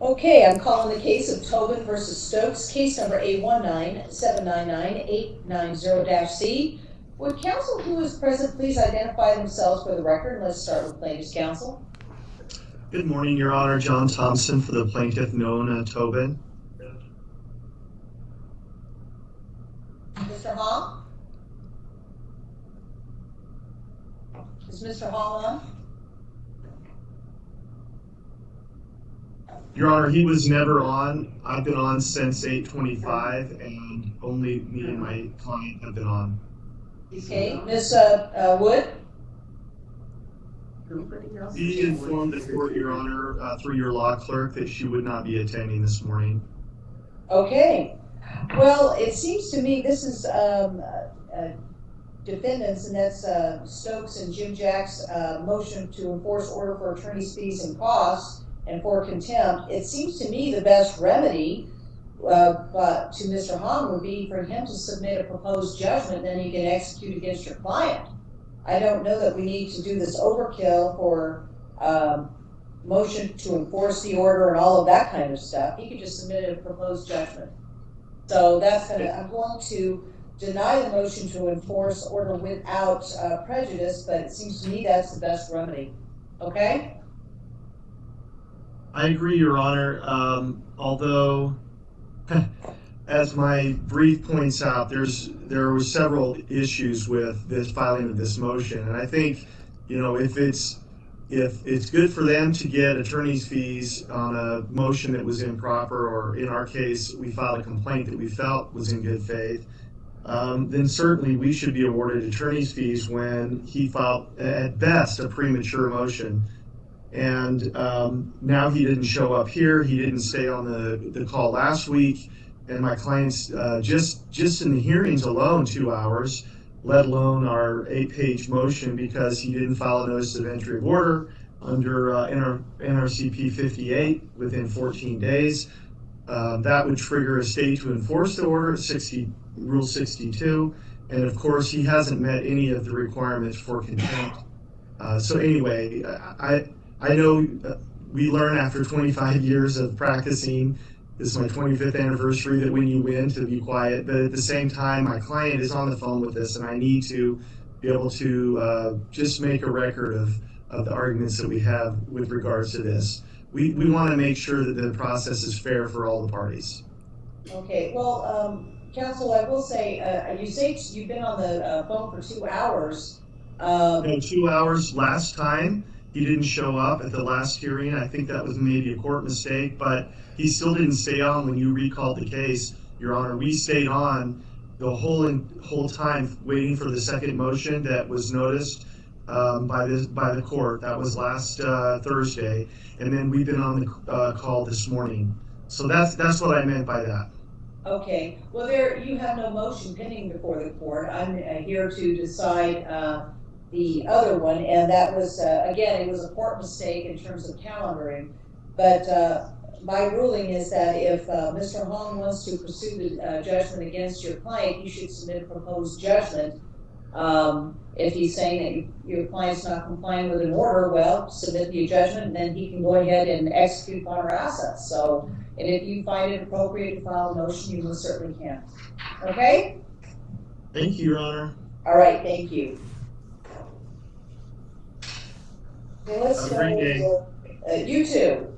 Okay, I'm calling the case of Tobin versus Stokes, case number A one nine seven nine nine eight nine zero C. Would counsel who is present please identify themselves for the record? Let's start with plaintiff's counsel. Good morning, Your Honor. John Thompson for the plaintiff, Nona Tobin. Mr. Hong? Is Mr. Hall on? Your Honor, he was never on. I've been on since eight twenty-five and only me and my client have been on. Okay, Ms. uh, uh, Wood? He informed the court, Your Honor, uh, through your law clerk that she would not be attending this morning. Okay, well, it seems to me this is, um, uh, uh, defendants, and that's, uh, Stokes and Jimijack's, uh, motion to enforce order for attorney's fees and costs and for contempt. It seems to me the best remedy, uh, but to Mr. Hong would be for him to submit a proposed judgment, then he can execute against your client. I don't know that we need to do this overkill for, um, motion to enforce the order and all of that kind of stuff. He could just submit a proposed judgment. So that's gonna, I'm going to deny the motion to enforce order without uh, prejudice, but it seems to me that's the best remedy. Okay? I agree, Your Honor, um, although, as my brief points out, there's, there were several issues with this filing of this motion, and I think, you know, if it's, if it's good for them to get attorney's fees on a motion that was improper, or in our case, we filed a complaint that we felt was in good faith, um, then certainly we should be awarded attorney's fees when he filed, at best, a premature motion. And um, now he didn't show up here. He didn't stay on the, the call last week. And my clients, uh, just just in the hearings alone, two hours, let alone our eight-page motion because he didn't file a notice of entry of order under uh, NR, NRCP 58 within 14 days. Uh, that would trigger a state to enforce the order, 60, Rule 62. And of course, he hasn't met any of the requirements for contempt. Uh, so anyway, I, I know uh, we learn after 25 years of practicing, this is my 25th anniversary, that when you win to be quiet, but at the same time, my client is on the phone with us and I need to be able to uh, just make a record of, of the arguments that we have with regards to this. We, we want to make sure that the process is fair for all the parties. Okay, well, um, counsel, I will say, uh, you say you've been on the uh, phone for two hours. Um, No, two hours last time, he didn't show up at the last hearing. I think that was maybe a court mistake, but he still didn't stay on when you recalled the case, Your Honor. We stayed on the whole, whole time waiting for the second motion that was noticed um, by the, by the court. That was last uh, Thursday. And then we've been on the uh, call this morning. So that's, that's what I meant by that. Okay, well, there, you have no motion pending before the court. I'm uh, here to decide, uh, the other one, and that was, uh, again, it was a court mistake in terms of calendaring. But, uh, my ruling is that if, uh, Mr. Hong wants to pursue the, uh, judgment against your client, you should submit a proposed judgment. Um, if he's saying that you- your client's not complying with an order, well, submit the judgment, and then he can go ahead and execute upon our assets. So, and if you find it appropriate to file a motion, you most certainly can. Okay? Thank you, Your Honor. All right, thank you. Okay, let's Have a great day. uh, you too.